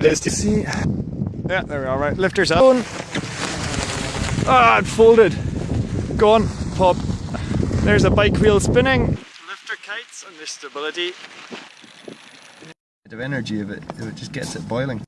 Let's see. Yeah, there we are. Right, lifters up. Ah, it folded. Gone. pop. There's a bike wheel spinning. Lifter kites and there's stability. Bit of energy if it if it just gets it boiling.